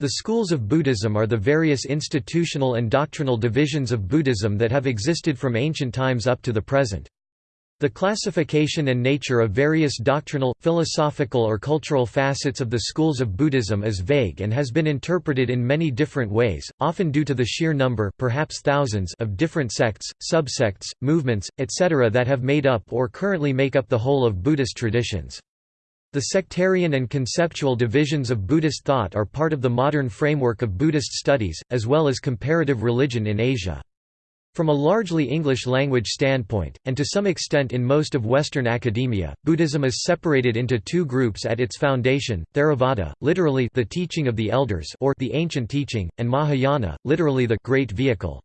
The schools of Buddhism are the various institutional and doctrinal divisions of Buddhism that have existed from ancient times up to the present. The classification and nature of various doctrinal, philosophical or cultural facets of the schools of Buddhism is vague and has been interpreted in many different ways, often due to the sheer number perhaps thousands of different sects, subsects, movements, etc. that have made up or currently make up the whole of Buddhist traditions. The sectarian and conceptual divisions of Buddhist thought are part of the modern framework of Buddhist studies, as well as comparative religion in Asia. From a largely English-language standpoint, and to some extent in most of Western academia, Buddhism is separated into two groups at its foundation, Theravada, literally the teaching of the elders or the ancient teaching, and Mahayana, literally the great vehicle.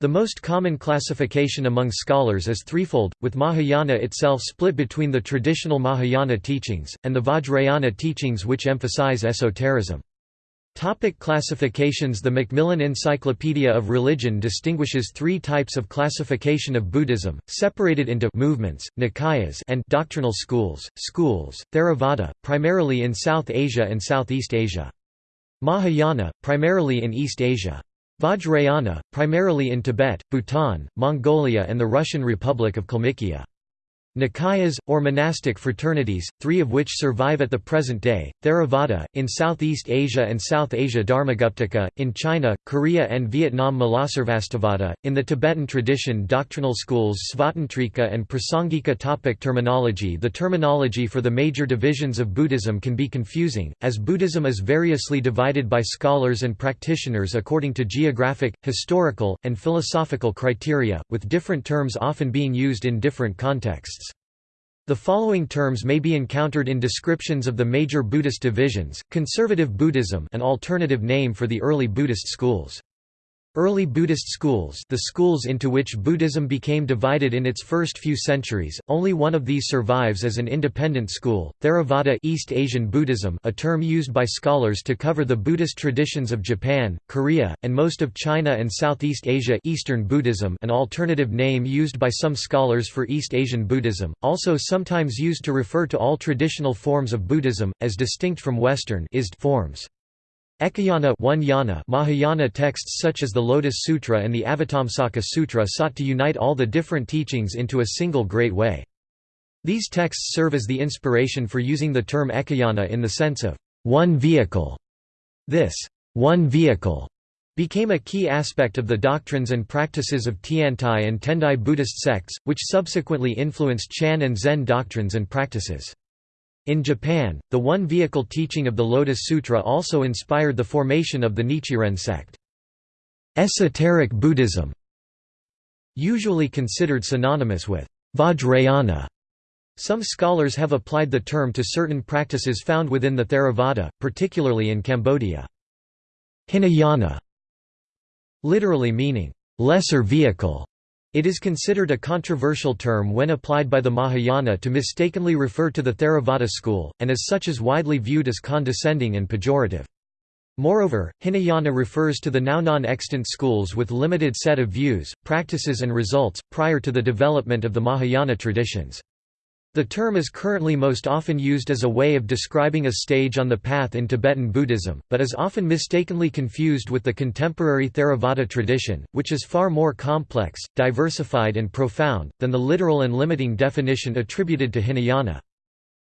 The most common classification among scholars is threefold, with Mahayana itself split between the traditional Mahayana teachings, and the Vajrayana teachings which emphasize esotericism. Topic classifications The Macmillan Encyclopedia of Religion distinguishes three types of classification of Buddhism, separated into movements, nikayas and doctrinal schools, schools, Theravada, primarily in South Asia and Southeast Asia. Mahayana, primarily in East Asia. Vajrayana, primarily in Tibet, Bhutan, Mongolia and the Russian Republic of Kalmykia. Nikayas, or monastic fraternities, three of which survive at the present day, Theravada, in Southeast Asia and South Asia Dharmaguptaka, in China, Korea and Vietnam Mulasarvastivada, in the Tibetan tradition doctrinal schools Svatantrika and Prasangika topic Terminology The terminology for the major divisions of Buddhism can be confusing, as Buddhism is variously divided by scholars and practitioners according to geographic, historical, and philosophical criteria, with different terms often being used in different contexts. The following terms may be encountered in descriptions of the major Buddhist divisions, conservative Buddhism an alternative name for the early Buddhist schools. Early Buddhist schools the schools into which Buddhism became divided in its first few centuries, only one of these survives as an independent school, Theravada East Asian Buddhism a term used by scholars to cover the Buddhist traditions of Japan, Korea, and most of China and Southeast Asia Eastern Buddhism an alternative name used by some scholars for East Asian Buddhism, also sometimes used to refer to all traditional forms of Buddhism, as distinct from Western forms. Ekayana one yana Mahayana texts such as the Lotus Sutra and the Avatamsaka Sutra sought to unite all the different teachings into a single great way. These texts serve as the inspiration for using the term Ekayana in the sense of one vehicle. This one vehicle became a key aspect of the doctrines and practices of Tiantai and Tendai Buddhist sects, which subsequently influenced Chan and Zen doctrines and practices. In Japan, the one-vehicle teaching of the Lotus Sutra also inspired the formation of the Nichiren sect. Esoteric Buddhism Usually considered synonymous with Vajrayana. Some scholars have applied the term to certain practices found within the Theravada, particularly in Cambodia. Hinayana literally meaning, lesser vehicle, it is considered a controversial term when applied by the Mahayana to mistakenly refer to the Theravada school, and as such is widely viewed as condescending and pejorative. Moreover, Hinayana refers to the now non-extant schools with limited set of views, practices and results, prior to the development of the Mahayana traditions. The term is currently most often used as a way of describing a stage on the path in Tibetan Buddhism, but is often mistakenly confused with the contemporary Theravada tradition, which is far more complex, diversified and profound, than the literal and limiting definition attributed to Hinayana.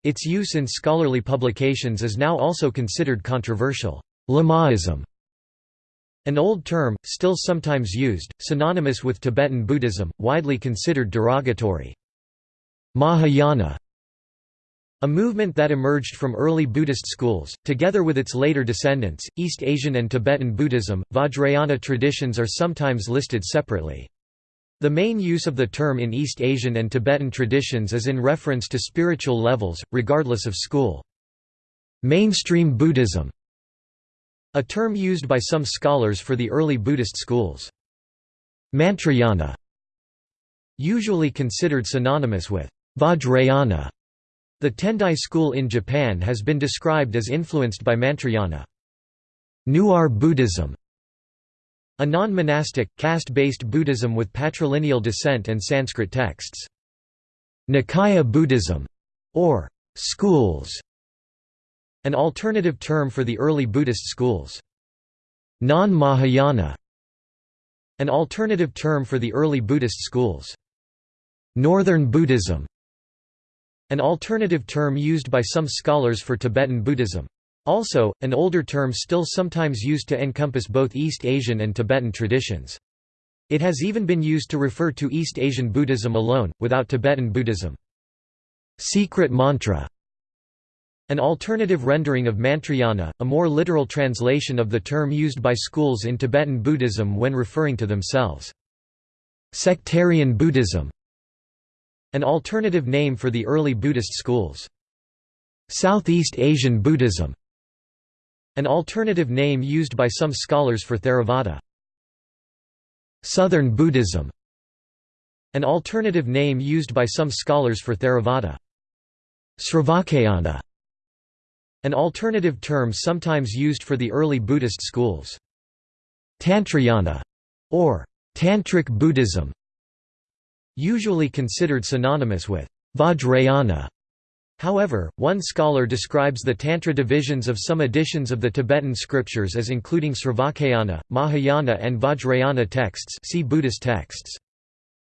Its use in scholarly publications is now also considered controversial. Lamaism an old term, still sometimes used, synonymous with Tibetan Buddhism, widely considered derogatory. Mahayana a movement that emerged from early Buddhist schools, together with its later descendants, East Asian and Tibetan Buddhism, Vajrayana traditions are sometimes listed separately. The main use of the term in East Asian and Tibetan traditions is in reference to spiritual levels, regardless of school. Mainstream Buddhism a term used by some scholars for the early Buddhist schools. Mantrayana usually considered synonymous with Vajrayana. The Tendai school in Japan has been described as influenced by Mantrayana. Newar Buddhism a non-monastic, caste-based Buddhism with patrilineal descent and Sanskrit texts. Nikaya Buddhism, or schools, an alternative term for the early Buddhist schools. Non-Mahayana An alternative term for the early Buddhist schools. Northern Buddhism An alternative term used by some scholars for Tibetan Buddhism. Also, an older term still sometimes used to encompass both East Asian and Tibetan traditions. It has even been used to refer to East Asian Buddhism alone, without Tibetan Buddhism. Secret mantra an alternative rendering of Mantrayana, a more literal translation of the term used by schools in Tibetan Buddhism when referring to themselves. Sectarian Buddhism An alternative name for the early Buddhist schools. Southeast Asian Buddhism an alternative name used by some scholars for Theravada. Southern Buddhism An alternative name used by some scholars for Theravada. Sravakayana An alternative term sometimes used for the early Buddhist schools. Tantrayana or Tantric Buddhism usually considered synonymous with Vajrayana However, one scholar describes the Tantra divisions of some editions of the Tibetan scriptures as including Sravakayana, Mahayana and Vajrayana texts see Buddhist texts.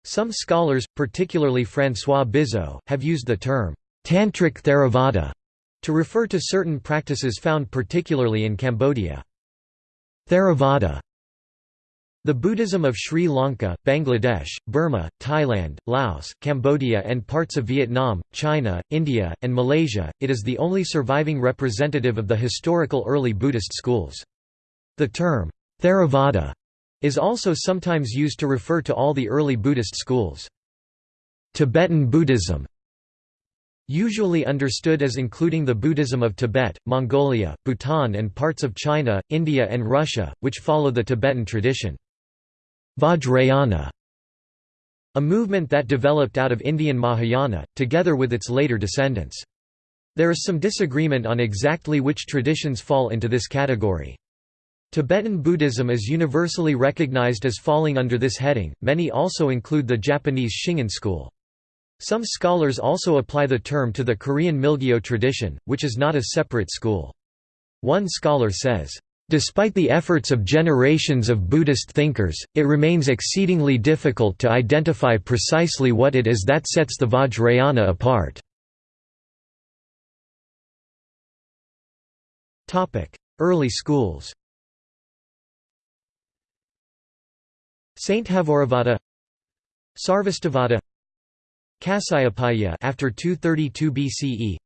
Some scholars, particularly François Bizot, have used the term, Tantric Theravada, to refer to certain practices found particularly in Cambodia. Theravada the Buddhism of Sri Lanka, Bangladesh, Burma, Thailand, Laos, Cambodia and parts of Vietnam, China, India, and Malaysia, it is the only surviving representative of the historical early Buddhist schools. The term, Theravada, is also sometimes used to refer to all the early Buddhist schools. Tibetan Buddhism Usually understood as including the Buddhism of Tibet, Mongolia, Bhutan and parts of China, India and Russia, which follow the Tibetan tradition. Vajrayana a movement that developed out of Indian Mahayana, together with its later descendants. There is some disagreement on exactly which traditions fall into this category. Tibetan Buddhism is universally recognized as falling under this heading, many also include the Japanese Shingon school. Some scholars also apply the term to the Korean Milgyo tradition, which is not a separate school. One scholar says, Despite the efforts of generations of Buddhist thinkers, it remains exceedingly difficult to identify precisely what it is that sets the Vajrayana apart. Early schools Sthaviravada Sarvastivada Kasyapiya after 232 BCE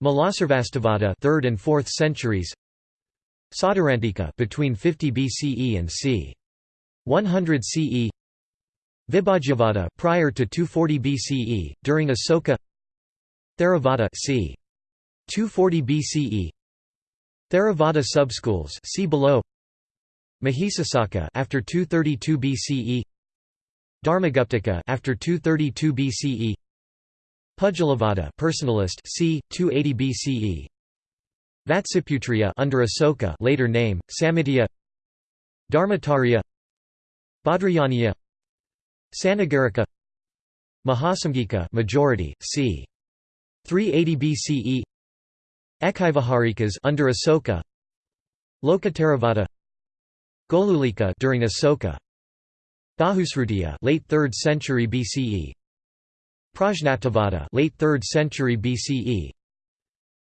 Mulasarvastivada 3rd and 4th centuries Sautrantika between 50 BCE and c. 100 CE Vibhajyavada prior to 240 BCE during Asoka. Theravada c. 240 BCE Theravada subschools see below. Mahisasaka after 232 BCE Dharmaguptaka after 232 BCE Pudgalavada personalist c 280 BCE Vatsiputriya under Asoka later name, Samitya Dharmatarya. Bhadrayaniya. Sanagarika. Mahasamgika majority, c. 380 BCE Ekiviharikas under Asoka. Lokottaravada Gokulika during Asoka. Bahusrutiya late 3rd century BCE Prajnaptivada late 3rd century BCE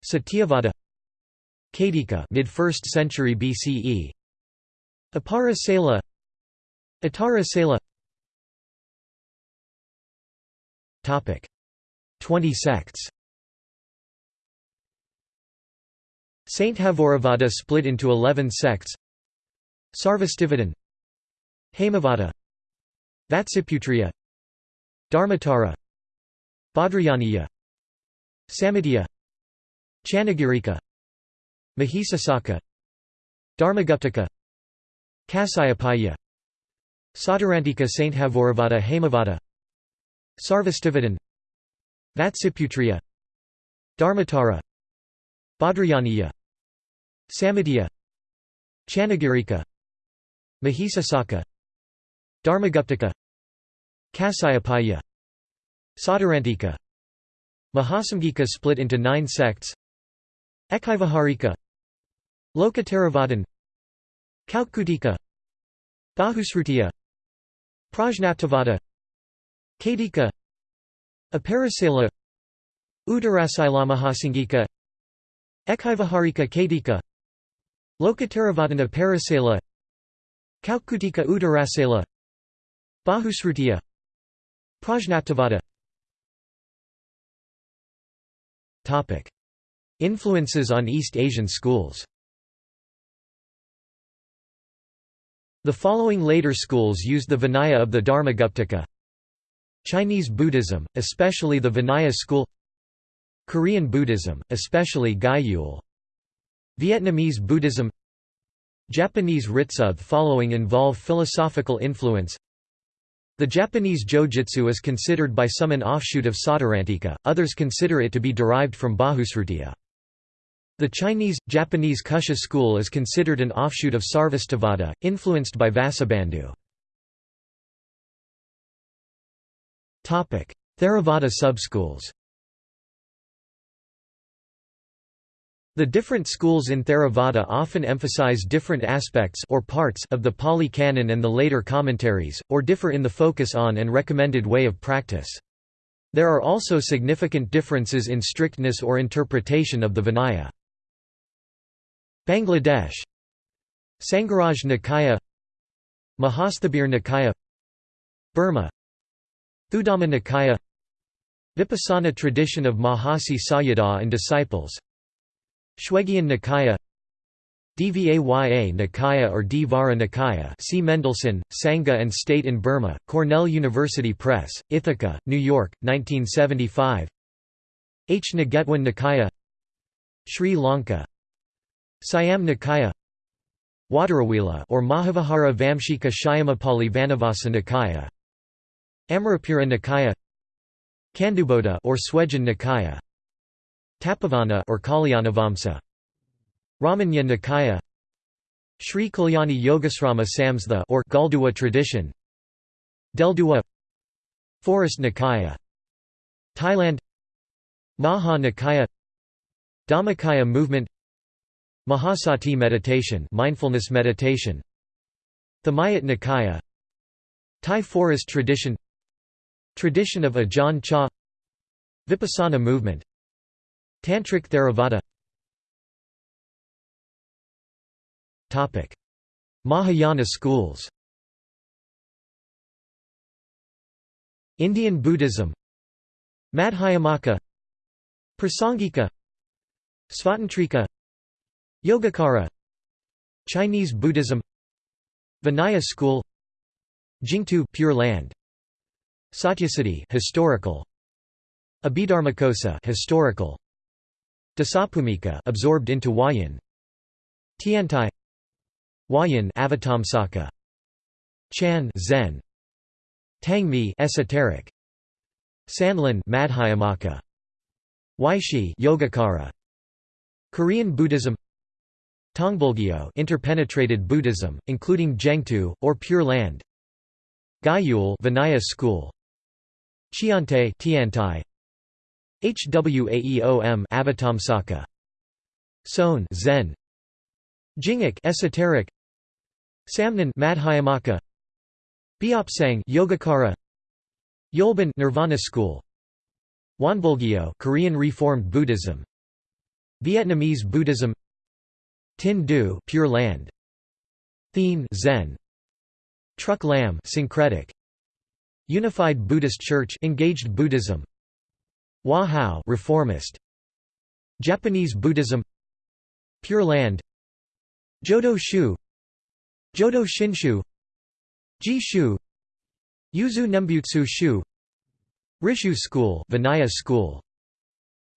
Satyavada Kadika mid 1st century BCE Apara Sela. Atara Sela. Topic. 20 sects. Sthaviravada split into 11 sects. Sarvastivadin. Hemavada Vatsiputriya Dharmatara. Bhadrayaniya. Samitya Chanagirika Mahisasaka Dharmaguptaka Kasyapiya Sautrantika Sthaviravada Hemavada Sarvastivadin Vatsiputriya Dharmatara Bhadrayaniya Samitya Chanagirika Mahisasaka Dharmaguptaka Kasyapiya Sautrantika Mahasamgika split into nine sects Ekivihārika Lokottaravadin Kaukkutika Bahusrutiya Prajnaptavada Kadika Aparasala Uttarasilamahasanghika Ekhivaharika Kadika Lokottaravadana Parasala Kaukkutika Uttarasala Bahusrutiya Prajnaptavada Influences on East Asian schools The following later schools used the Vinaya of the Dharmaguptaka. Chinese Buddhism, especially the Vinaya school. Korean Buddhism, especially Gyul Vietnamese Buddhism. Japanese Ritsuth following involve philosophical influence. The Japanese Jojutsu is considered by some an offshoot of Sautrantika, others consider it to be derived from Bahusrutiya. The Chinese, Japanese Kusha school is considered an offshoot of Sarvastivada, influenced by Vasubandhu. Theravada subschools The different schools in Theravada often emphasize different aspects or parts of the Pali Canon and the later commentaries, or differ in the focus on and recommended way of practice. There are also significant differences in strictness or interpretation of the Vinaya. Bangladesh. Sangharaj Nikaya. Mahasthabir Nikaya. Burma. Thudhamma Nikaya. Vipassana tradition of Mahasi Sayadaw and disciples. Shwegyin Nikaya. Dvaya Nikaya or Dvara Nikaya see Mendelson, Sangha and State in Burma, Cornell University Press, Ithaca, New York, 1975 H. Nagetwan Nikaya. Sri Lanka Siam Nikaya Wadarawila or Mahavihara Vamshika Shyamapali Vanavasa Nikaya Amarapura Nikaya Kanduboda or Swejan Nikaya Tapavana or Kalyanavamsa Ramanya Nikaya Sri Kalyani Yogasrama Samstha or Galduwa tradition Delduwa Forest Nikaya Thailand Maha Nikaya Dhammakaya movement Mahasati meditation mindfulness meditation. Thammayut Nikaya. Thai forest tradition. Tradition of Ajahn Chah. Vipassana movement. Tantric Theravada. Topic: Mahayana schools. Indian Buddhism. Madhyamaka. Prasangika. Svatantrika Yogacara Chinese Buddhism Vinaya school Jingtu Pure Land Satyasiddhi historical Abhidharmakosa historical Dasabhumika absorbed into Huayan Tiantai Huayan Avatamsaka Chan Zen Tangmi esoteric Sanlun Madhyamaka Weishi Yogacara Korean Buddhism Tongbulgyo interpenetrated Buddhism including Jengtu or Pure Land. Gyul Vinaya school. Chiante Tiantai. Hwaeom Avatamsaka Son Zen. Jingik esoteric. Samnon Madhyamaka. Beopsang Yogacara. Yolban Nirvana school. Wonbulgyo Korean Reformed Buddhism. Vietnamese Buddhism Tin Du Pure Land. Thien Zen. Truc Lam syncretic. Unified Buddhist Church engaged Buddhism. Hoa Hao reformist. Japanese Buddhism. Pure Land. Jodo Shu. Jodo Shinshu. Ji Shu Yuzu Nembutsu Shu. Rishu School Vinaya School.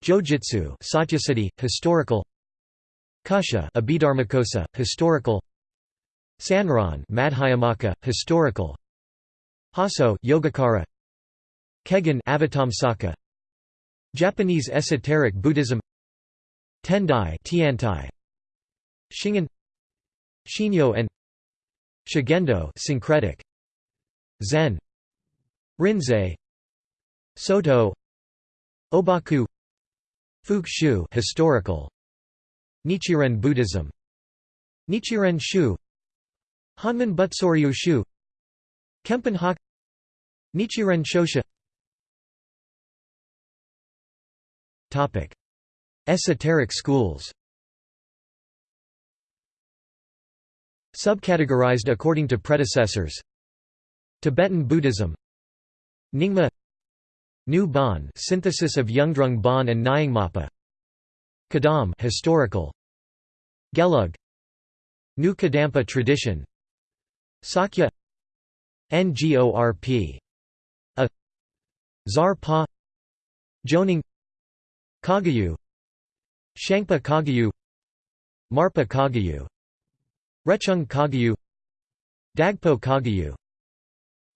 Jojutsu Satyasiddhi historical Kusha Abhidharmakosa historical Sanron Madhyamaka historical Hosso Yogacara Kegon Avatamsaka Japanese esoteric Buddhism Tendai Tiantai Shingon Shinyo and Shugendo syncretic Zen Rinzai Soto Obaku Fuke historical Nichiren Buddhism. Nichiren Shu. Honmon Butsuryu Shu. Kempen Hak Nichiren Shoshu. Esoteric schools. Subcategorized according to predecessors. Tibetan Buddhism. Nyingma. New Bon synthesis of Yungdrung Bon and Nyingmapa Kadam historical. Gelug. New Kadampa tradition. Sakya. Ngorp A. Zar Pa. Jonang. Kagyu. Shangpa Kagyu. Marpa Kagyu. Rechung Kagyu. Dagpo Kagyu.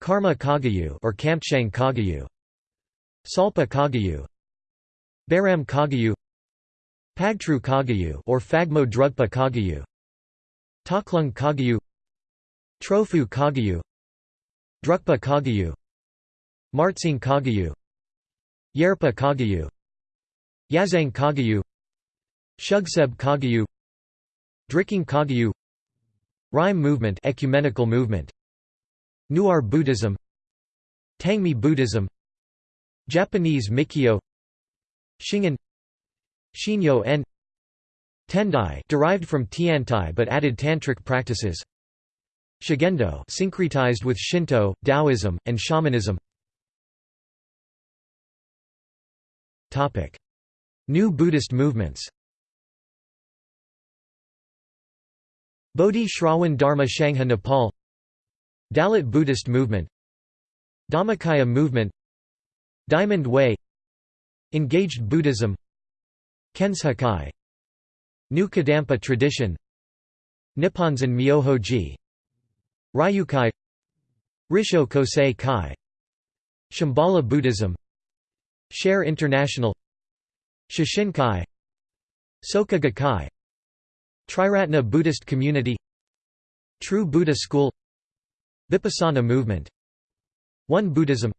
Karma Kagyu or Kampchang Kagyu. Salpa Kagyu. Baram Kagyu Pagtru Kagyu or Phagmo Drugpa Kagyu. Taklung Kagyu. Trofu Kagyu. Drukpa Kagyu. Martsing Kagyu. Yerpa Kagyu. Yazang Kagyu. Shugseb Kagyu. Drikung Kagyu. Rimé movement ecumenical movement. Newar Buddhism. Tangmi Buddhism. Japanese Mikyo. Shingon Shinyo en Tendai derived from Tiantai but added tantric practices. Shugendo syncretized with Shinto, Taoism, and shamanism. Topic. New Buddhist movements. Bodhi Dharma Sangha Nepal. Dalit Buddhist movement. Dhammakaya movement. Diamond Way. Engaged Buddhism Kenshakai New Kadampa tradition Nipponzan Myohoji. Ryukai. Rissho Kosei Kai. Shambhala Buddhism. Share International. Shishinkai Soka Gakkai Triratna Buddhist Community. True Buddha School. Vipassana movement. Won Buddhism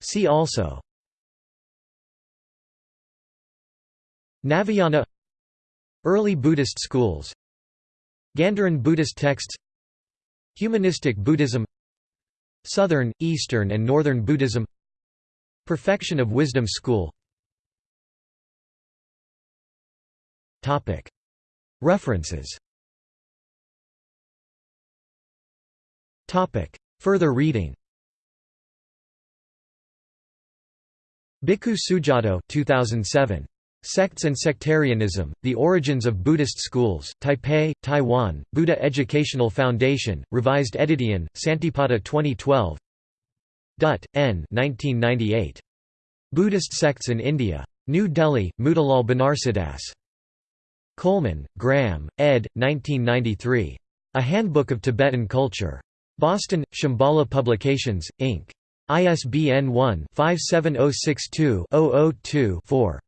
See also. Navayana. Early Buddhist schools. Gandharan Buddhist texts. Humanistic Buddhism. Southern, Eastern and Northern Buddhism. Perfection of Wisdom School. References. Further reading Bhikkhu Sujato 2007. Sects and Sectarianism, The Origins of Buddhist Schools, Taipei, Taiwan, Buddha Educational Foundation, Revised Edition, Santipada 2012 Dutt, N. 1998. Buddhist Sects in India. New Delhi, Motilal Banarsidass. Coleman, Graham, ed. 1993. A Handbook of Tibetan Culture. Boston, Shambhala Publications, Inc. ISBN 1-57062-002-4.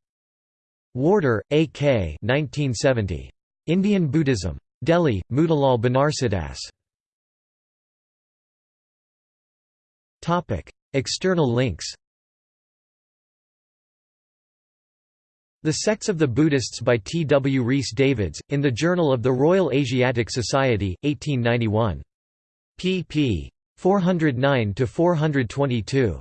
Warder, A. K. 1970. Indian Buddhism. Delhi, Motilal Banarsidass. External links The Sects of the Buddhists by T. W. Rhys Davids, in the Journal of the Royal Asiatic Society, 1891. pp. 409–422.